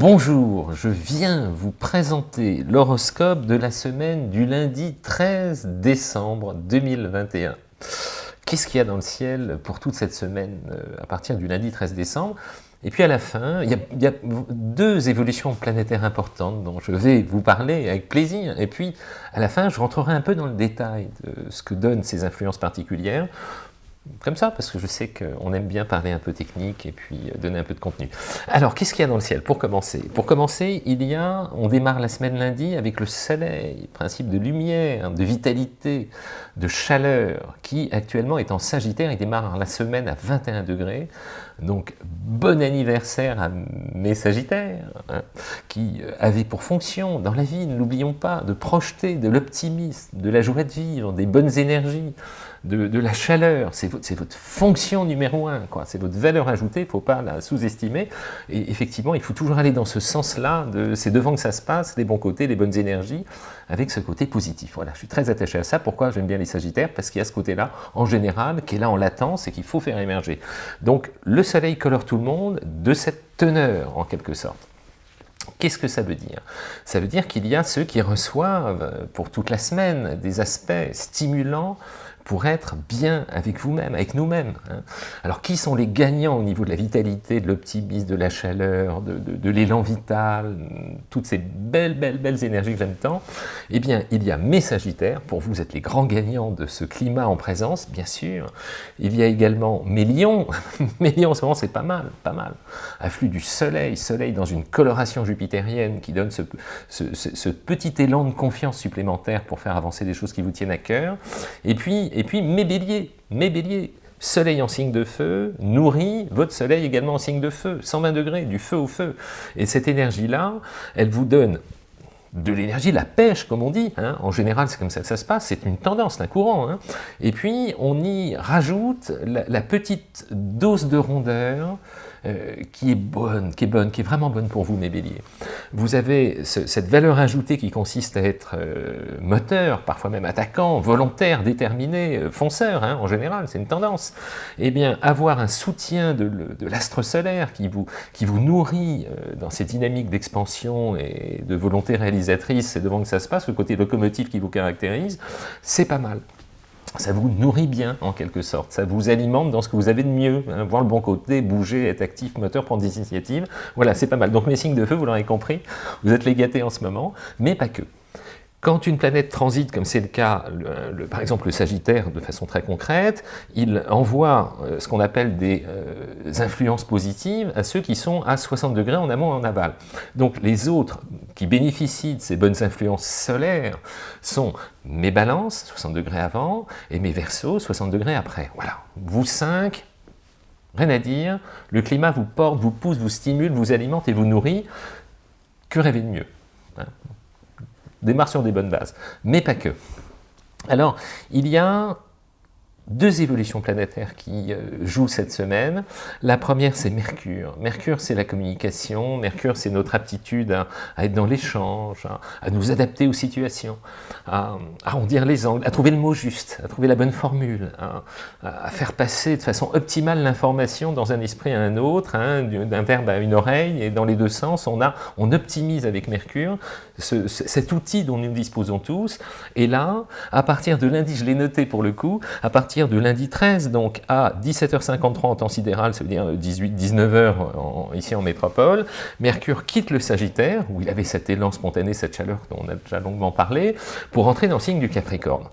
Bonjour, je viens vous présenter l'horoscope de la semaine du lundi 13 décembre 2021. Qu'est-ce qu'il y a dans le ciel pour toute cette semaine euh, à partir du lundi 13 décembre? Et puis à la fin, il y, a, deux évolutions planétaires importantes dont je vais vous parler avec plaisir. Et puis à la fin, je rentrerai un peu dans le détail de ce que donnent ces influences particulières comme ça, parce que je sais qu'on aime bien parler un peu technique et puis donner un peu de contenu. Alors, qu'est-ce qu'il y a dans le ciel Pour commencer, pour commencer, il y a, on démarre la semaine lundi avec le soleil, principe de lumière, de vitalité, de chaleur, qui actuellement est en Sagittaire, il démarre la semaine à 21 degrés, donc bon anniversaire à mes Sagittaires, hein, qui avaient pour fonction dans la vie, ne l'oublions pas, de projeter de l'optimisme, de la joie de vivre, des bonnes énergies, de, la chaleur, c'est votre, fonction numéro un, c'est votre valeur ajoutée, il ne faut pas la sous-estimer, et effectivement, il faut toujours aller dans ce sens-là, c'est devant que ça se passe, les bons côtés, les bonnes énergies, avec ce côté positif. Voilà, je suis très attaché à ça, pourquoi j'aime bien les Sagittaires? Parce qu'il y a ce côté-là, en général, qui est là en latence et qu'il faut faire émerger. Donc, le soleil colore tout le monde de cette teneur, en quelque sorte. Qu'est-ce que ça veut dire? Ça veut dire qu'il y a ceux qui reçoivent pour toute la semaine des aspects stimulants pour être bien avec vous-même, avec nous-mêmes. Hein. Alors, qui sont les gagnants au niveau de la vitalité, de l'optimisme, de la chaleur, de, l'élan vital, toutes ces belles, belles, belles énergies que j'aime tant? Eh bien, il y a mes Sagittaires, pour vous, êtes les grands gagnants de ce climat en présence, bien sûr. Il y a également mes Lions. mes Lions, en ce moment, c'est pas mal, pas mal. Afflux du Soleil, Soleil dans une coloration jupitérienne qui donne ce, ce petit élan de confiance supplémentaire pour faire avancer des choses qui vous tiennent à cœur. Et puis, et puis mes béliers, mes béliers, soleil en signe de feu, nourrit votre soleil également en signe de feu, 120 degrés, du feu au feu. Et cette énergie-là, elle vous donne de l'énergie, la pêche, comme on dit. Hein. En général, c'est comme ça que ça se passe, c'est une tendance, un courant. Hein. Et puis, on y rajoute la petite dose de rondeur, euh, qui est bonne, qui est bonne, qui est vraiment bonne pour vous, mes béliers. Vous avez cette valeur ajoutée qui consiste à être euh, moteur, parfois même attaquant, volontaire, déterminé, euh, fonceur, hein, en général, c'est une tendance. Eh bien, avoir un soutien de, l'astre solaire qui vous, qui vous nourrit dans ces dynamiques d'expansion et de volonté réalisatrice, c'est devant que ça se passe, le côté locomotive qui vous caractérise, c'est pas mal ça vous nourrit bien, en quelque sorte. Ça vous alimente dans ce que vous avez de mieux. Hein. voir le bon côté, bouger, être actif, moteur, prendre des initiatives. Voilà, c'est pas mal. Donc mes signes de feu, vous l'aurez compris, vous êtes les gâtés en ce moment, mais pas que. Quand une planète transite, comme c'est le cas, par exemple le Sagittaire, de façon très concrète, il envoie euh, ce qu'on appelle des euh, influences positives à ceux qui sont à 60 degrés en amont et en aval. Donc les autres qui bénéficient de ces bonnes influences solaires sont mes balances, 60 degrés avant, et mes versos, 60 degrés après. Voilà, vous cinq, rien à dire, le climat vous porte, vous pousse, vous stimule, vous alimente et vous nourrit, que rêver de mieux? Démarre sur des bonnes bases, mais pas que. Alors, il y a deux évolutions planétaires qui euh, jouent cette semaine. La première, c'est Mercure. Mercure, c'est la communication. Mercure, c'est notre aptitude à, être dans l'échange, à, nous adapter aux situations, à, arrondir les angles, à trouver le mot juste, à trouver la bonne formule, à, faire passer de façon optimale l'information dans un esprit à un autre, d'un verbe à une oreille, et dans les deux sens, on, a, on optimise avec Mercure cet outil dont nous disposons tous. Et là, à partir de lundi, je l'ai noté pour le coup, à partir de lundi 13, donc à 17h53 en temps sidéral, ça veut dire 18-19h ici en métropole, Mercure quitte le Sagittaire, où il avait cet élan spontané, cette chaleur dont on a déjà longuement parlé, pour entrer dans le signe du Capricorne.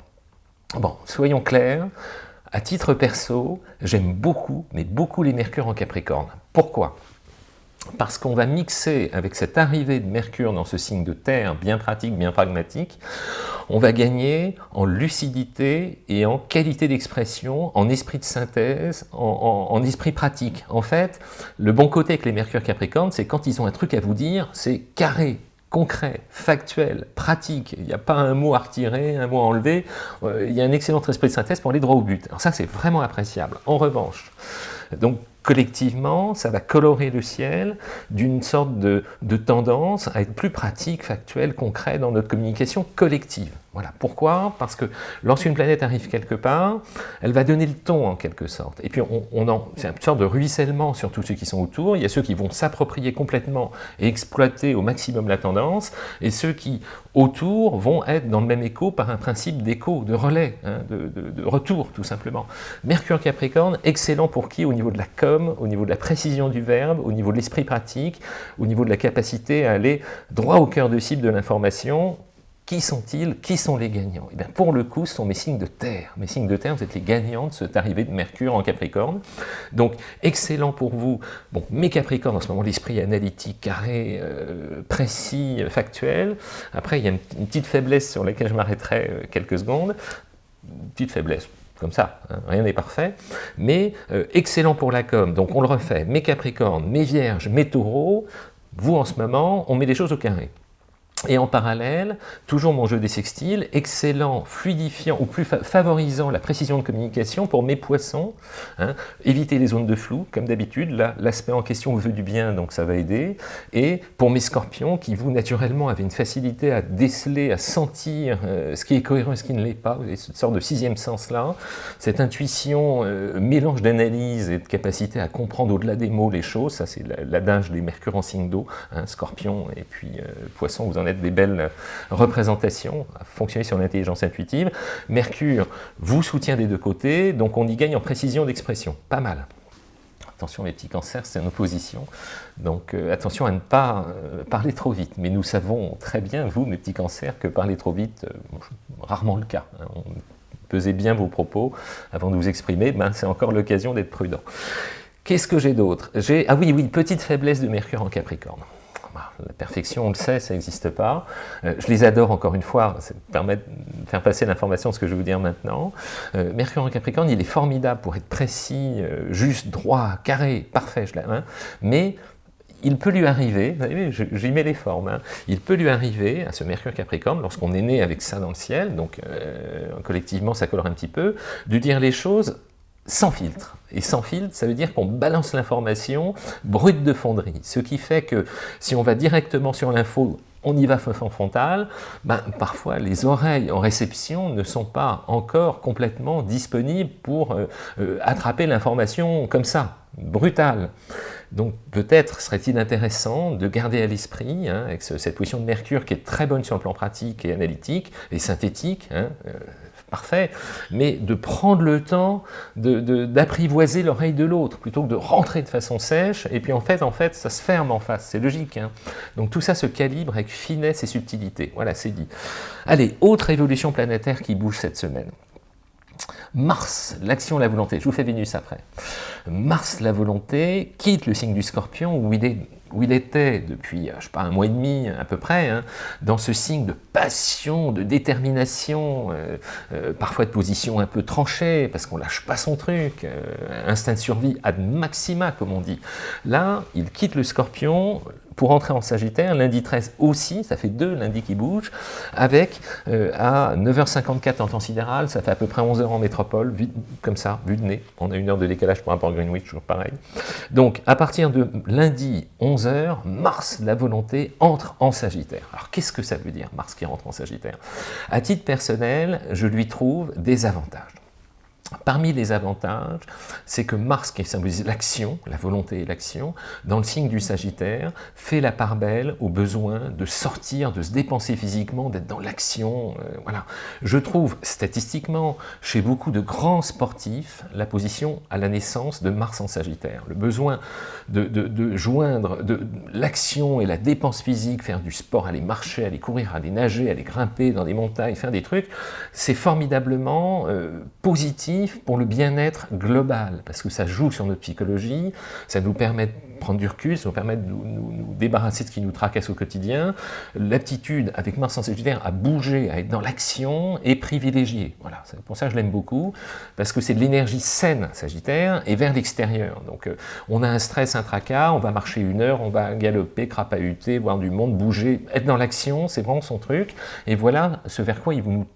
Bon, soyons clairs, à titre perso, j'aime beaucoup, mais beaucoup les Mercures en Capricorne. Pourquoi? Parce qu'on va mixer avec cette arrivée de Mercure dans ce signe de terre, bien pratique, bien pragmatique, on va gagner en lucidité et en qualité d'expression, en esprit de synthèse, en, esprit pratique. En fait, le bon côté avec les Mercure Capricorne, c'est quand ils ont un truc à vous dire, c'est carré, concret, factuel, pratique, il n'y a pas un mot à retirer, un mot à enlever, euh, il y a un excellent esprit de synthèse pour aller droit au but. Alors ça, c'est vraiment appréciable. En revanche, donc collectivement, ça va colorer le ciel d'une sorte de, tendance à être plus pratique, factuel, concret dans notre communication collective. Voilà. Pourquoi? Parce que lorsqu'une planète arrive quelque part, elle va donner le ton en quelque sorte. Et puis on, en, c'est une sorte de ruissellement sur tous ceux qui sont autour. Il y a ceux qui vont s'approprier complètement et exploiter au maximum la tendance, et ceux qui autour vont être dans le même écho par un principe d'écho, de relais, hein, de, de, retour tout simplement. Mercure Capricorne, excellent pour qui? Au niveau de la com, au niveau de la précision du verbe, au niveau de l'esprit pratique, au niveau de la capacité à aller droit au cœur de cible de l'information, qui sont-ils? Qui sont les gagnants? Eh bien Pour le coup, ce sont mes signes de terre. Mes signes de terre, vous êtes les gagnants de cette arrivée de Mercure en Capricorne. Donc, excellent pour vous. Bon, mes Capricornes, en ce moment, l'esprit analytique, carré, euh, précis, factuel. Après, il y a une, petite faiblesse sur laquelle je m'arrêterai euh, quelques secondes. Petite faiblesse, comme ça, hein, rien n'est parfait, mais euh, excellent pour la com, donc on le refait, mes Capricornes, mes Vierges, mes Taureaux, vous en ce moment, on met les choses au carré. Et en parallèle, toujours mon jeu des sextiles, excellent, fluidifiant ou plus favorisant la précision de communication pour mes poissons. Hein, éviter les zones de flou, comme d'habitude. Là, l'aspect en question veut du bien, donc ça va aider. Et pour mes scorpions, qui vous, naturellement, avez une facilité à déceler, à sentir euh, ce qui est cohérent et ce qui ne l'est pas. Vous avez cette sorte de sixième sens-là. Cette intuition, euh, mélange d'analyse et de capacité à comprendre au-delà des mots les choses. Ça, c'est l'adage des mercure en signe d'eau. Hein, scorpion et puis euh, poisson, vous en des belles représentations, à fonctionner sur l'intelligence intuitive. Mercure vous soutient des deux côtés, donc on y gagne en précision d'expression. Pas mal. Attention les petits cancers, c'est en opposition, donc euh, attention à ne pas euh, parler trop vite. Mais nous savons très bien, vous, mes petits cancers, que parler trop vite, euh, rarement le cas. Hein. pesez bien vos propos avant de vous exprimer, ben, c'est encore l'occasion d'être prudent. Qu'est-ce que j'ai d'autre? Ah oui, oui, petite faiblesse de Mercure en Capricorne. Bah, la perfection, on le sait, ça n'existe pas. Euh, je les adore encore une fois, ça permet de faire passer l'information ce que je vais vous dire maintenant. Euh, Mercure en Capricorne, il est formidable pour être précis, euh, juste, droit, carré, parfait, je hein, mais il peut lui arriver, j'y mets les formes, hein, il peut lui arriver à ce Mercure Capricorne, lorsqu'on est né avec ça dans le ciel, donc collectivement ça colore un petit peu, de dire les choses sans filtre. Et sans filtre, ça veut dire qu'on balance l'information brute de fonderie. Ce qui fait que si on va directement sur l'info, on y va frontal, ben, parfois les oreilles en réception ne sont pas encore complètement disponibles pour euh, euh, attraper l'information comme ça, brutale. Donc peut-être serait-il intéressant de garder à l'esprit, hein, avec cette position de Mercure qui est très bonne sur le plan pratique et analytique et synthétique, hein, euh, parfait, mais de prendre le temps d'apprivoiser l'oreille de l'autre, plutôt que de rentrer de façon sèche, et puis en fait, en fait ça se ferme en face, c'est logique. Hein. Donc tout ça se calibre avec finesse et subtilité, voilà, c'est dit. Allez, autre évolution planétaire qui bouge cette semaine. Mars, l'action, la volonté, je vous fais Vénus après. Mars, la volonté, quitte le signe du scorpion où il est où il était depuis, je sais pas, un mois et demi à peu près, hein, dans ce signe de passion, de détermination, euh, euh, parfois de position un peu tranchée, parce qu'on lâche pas son truc, euh, instinct de survie ad maxima, comme on dit. Là, il quitte le scorpion, pour entrer en Sagittaire, lundi 13 aussi, ça fait deux lundis qui bougent, avec euh, à 9h54 en temps sidéral, ça fait à peu près 11h en métropole, comme ça, vu de nez. On a une heure de décalage par rapport à Greenwich, toujours pareil. Donc, à partir de lundi 11h, Mars, la volonté, entre en Sagittaire. Alors, qu'est-ce que ça veut dire, Mars qui rentre en Sagittaire? À titre personnel, je lui trouve des avantages. Parmi les avantages, c'est que Mars, qui symbolise l'action, la volonté et l'action, dans le signe du Sagittaire, fait la part belle au besoin de sortir, de se dépenser physiquement, d'être dans l'action. Euh. Je trouve statistiquement, chez beaucoup de grands sportifs, la position à la naissance de Mars en Sagittaire. Le besoin de, joindre l'action et la dépense physique, faire du sport, aller marcher, aller courir, aller nager, aller grimper dans des montagnes, faire des trucs, c'est formidablement euh, positif pour le bien-être global, parce que ça joue sur notre psychologie, ça nous permet de prendre du recul, ça nous permet de nous, débarrasser de ce qui nous tracasse au quotidien. L'aptitude avec Mars en Sagittaire à bouger, à être dans l'action est privilégiée. Voilà, pour ça que je l'aime beaucoup, parce que c'est de l'énergie saine Sagittaire et vers l'extérieur. Donc euh, on a un stress, un tracas, on va marcher une heure, on va galoper, crapahuter, voir du monde, bouger, être dans l'action, c'est vraiment son truc. Et voilà ce vers quoi il vous nous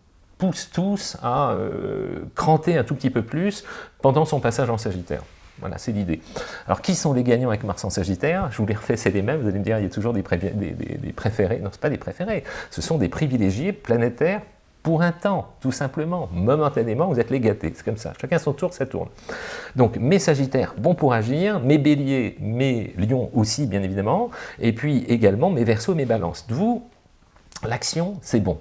pousse tous à euh, cranter un tout petit peu plus pendant son passage en Sagittaire. Voilà, c'est l'idée. Alors, qui sont les gagnants avec Mars en Sagittaire? Je vous les refais, c'est les mêmes. Vous allez me dire, il y a toujours des, préférés. Non, ce pas des préférés. Ce sont des privilégiés planétaires pour un temps, tout simplement, momentanément, vous êtes les gâtés, c'est comme ça, chacun son tour, ça tourne. Donc mes Sagittaires, bon pour agir, mes Béliers, mes Lions aussi, bien évidemment, et puis également mes Verseaux, mes Balances. Vous, l'action, c'est bon.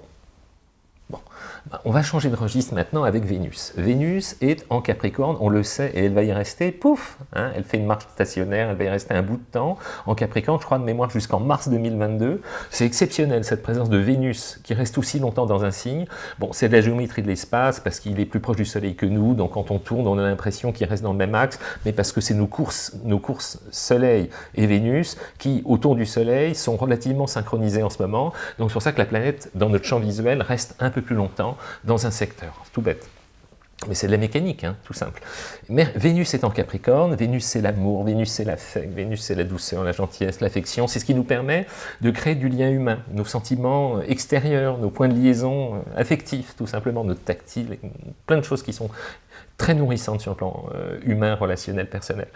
Bah, on va changer de registre maintenant avec Vénus. Vénus est en Capricorne, on le sait, et elle va y rester, pouf hein, Elle fait une marche stationnaire, elle va y rester un bout de temps. En Capricorne, je crois de mémoire jusqu'en mars 2022. C'est exceptionnel, cette présence de Vénus qui reste aussi longtemps dans un signe. Bon, c'est de la géométrie de l'espace, parce qu'il est plus proche du Soleil que nous, donc quand on tourne, on a l'impression qu'il reste dans le même axe, mais parce que c'est nos courses, nos courses Soleil et Vénus qui, autour du Soleil, sont relativement synchronisées en ce moment. Donc c'est pour ça que la planète, dans notre champ visuel, reste un peu plus longtemps dans un secteur. tout bête. Mais c'est de la mécanique, hein, tout simple. Mais Vénus est en Capricorne, Vénus c'est l'amour, Vénus c'est l'affect, Vénus c'est la douceur, la gentillesse, l'affection, c'est ce qui nous permet de créer du lien humain, nos sentiments extérieurs, nos points de liaison euh, affectifs, tout simplement, notre tactile, plein de choses qui sont très nourrissantes sur le plan euh, humain, relationnel, personnel.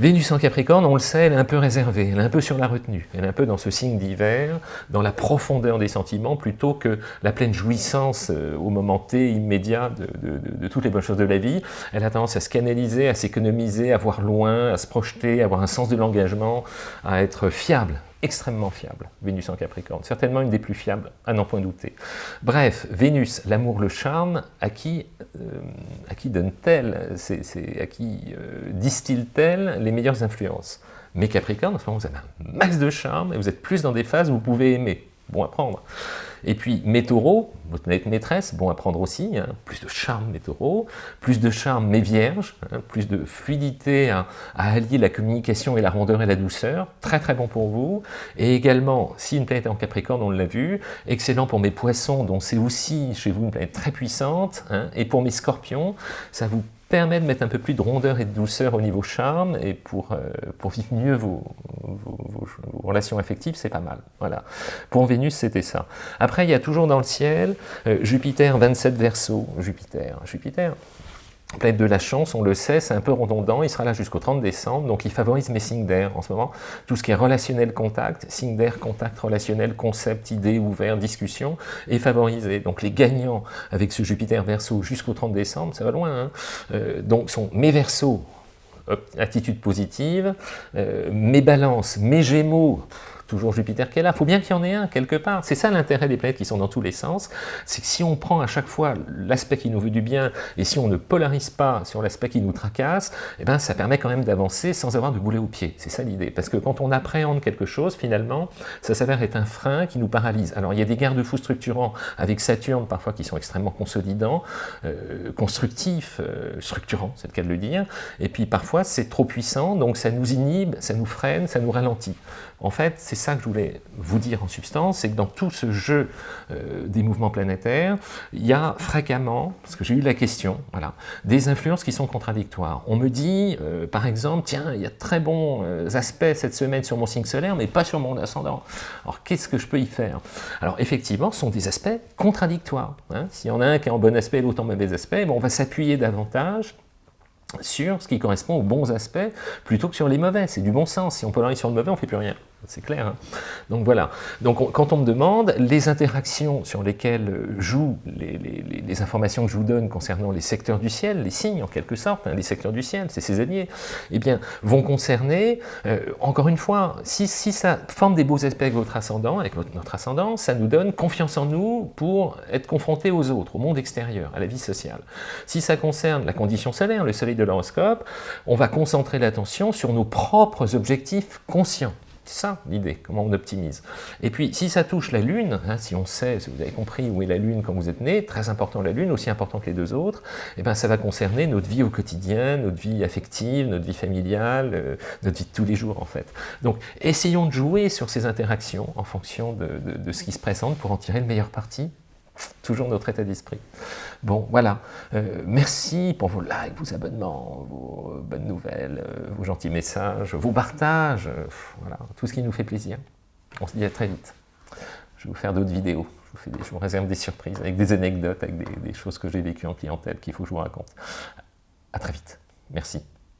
Vénus en Capricorne, on le sait, elle est un peu réservée, elle est un peu sur la retenue, elle est un peu dans ce signe d'hiver, dans la profondeur des sentiments, plutôt que la pleine jouissance euh, au moment T, immédiat de, toutes les bonnes choses de la vie. Elle a tendance à se canaliser, à s'économiser, à voir loin, à se projeter, à avoir un sens de l'engagement, à être fiable extrêmement fiable, Vénus en Capricorne, certainement une des plus fiables, à n'en point douter. Bref, Vénus, l'amour, le charme, à qui, euh, qui donne-t-elle, à qui euh, distille-t-elle les meilleures influences? Mais Capricorne, vous avez un max de charme, et vous êtes plus dans des phases où vous pouvez aimer, bon à prendre. Et puis mes taureaux, votre maîtresse, bon à prendre aussi, hein, plus de charme mes taureaux, plus de charme mes vierges, hein, plus de fluidité à, allier la communication et la rondeur et la douceur, très très bon pour vous. Et également, si une planète est en Capricorne, on l'a vu, excellent pour mes poissons, dont c'est aussi chez vous une planète très puissante, hein, et pour mes scorpions, ça vous permet de mettre un peu plus de rondeur et de douceur au niveau charme, et pour, euh, vivre mieux vos, vos, relations affectives, c'est pas mal. Voilà. Pour Vénus, c'était ça. Après, il y a toujours dans le ciel euh, Jupiter 27 Verseau. Jupiter, Jupiter, planète de la chance, on le sait, c'est un peu redondant, il sera là jusqu'au 30 décembre, donc il favorise mes signes d'air en ce moment, tout ce qui est relationnel contact, signe d'air, contact relationnel, concept, idée, ouvert, discussion, est favorisé. Donc les gagnants avec ce Jupiter Verseau jusqu'au 30 décembre, ça va loin, hein. euh, donc sont mes Verseaux, attitude positive, euh, mes balances, mes gémeaux, toujours Jupiter qui est là, il faut bien qu'il y en ait un quelque part. C'est ça l'intérêt des planètes qui sont dans tous les sens, c'est que si on prend à chaque fois l'aspect qui nous veut du bien, et si on ne polarise pas sur l'aspect qui nous tracasse, eh ben, ça permet quand même d'avancer sans avoir de boulet au pied. C'est ça l'idée. Parce que quand on appréhende quelque chose, finalement, ça s'avère être un frein qui nous paralyse. Alors il y a des garde-fous structurants avec Saturne parfois qui sont extrêmement consolidants, euh, constructifs, euh, structurants, c'est le cas de le dire, et puis parfois c'est trop puissant, donc ça nous inhibe, ça nous freine, ça nous ralentit. En fait, c'est ça que je voulais vous dire en substance, c'est que dans tout ce jeu euh, des mouvements planétaires, il y a fréquemment, parce que j'ai eu la question, voilà, des influences qui sont contradictoires. On me dit, euh, par exemple, tiens, il y a très bons euh, aspects cette semaine sur mon signe solaire, mais pas sur mon ascendant. Alors, qu'est-ce que je peux y faire? Alors, effectivement, ce sont des aspects contradictoires. Hein. S'il y en a un qui est en bon aspect et l'autre en mauvais aspect, bon, on va s'appuyer davantage sur ce qui correspond aux bons aspects plutôt que sur les mauvais. C'est du bon sens. Si on polarise sur le mauvais, on ne fait plus rien c'est clair. Hein. donc voilà. Donc quand on me demande les interactions sur lesquelles jouent les, informations que je vous donne concernant les secteurs du ciel, les signes en quelque sorte, hein, les secteurs du ciel, c'est ces alliés, eh bien, vont concerner, euh, encore une fois, si, ça forme des beaux aspects avec votre ascendant, avec notre ascendant, ça nous donne confiance en nous pour être confrontés aux autres, au monde extérieur, à la vie sociale. Si ça concerne la condition solaire, le soleil de l'horoscope, on va concentrer l'attention sur nos propres objectifs conscients. Ça l'idée, comment on optimise. Et puis, si ça touche la Lune, hein, si on sait, si vous avez compris où est la Lune quand vous êtes né, très important la Lune, aussi important que les deux autres, et eh ben, ça va concerner notre vie au quotidien, notre vie affective, notre vie familiale, euh, notre vie de tous les jours en fait. Donc, essayons de jouer sur ces interactions en fonction de ce qui se présente pour en tirer le meilleur parti toujours notre état d'esprit. Bon, voilà. Euh, merci pour vos likes, vos abonnements, vos bonnes nouvelles, euh, vos gentils messages, vos partages, euh, voilà, tout ce qui nous fait plaisir. On se dit à très vite. Je vais vous faire d'autres vidéos. Je vous, réserve des surprises avec des anecdotes, avec des, des choses que j'ai vécues en clientèle qu'il faut que je vous raconte. À très vite. Merci.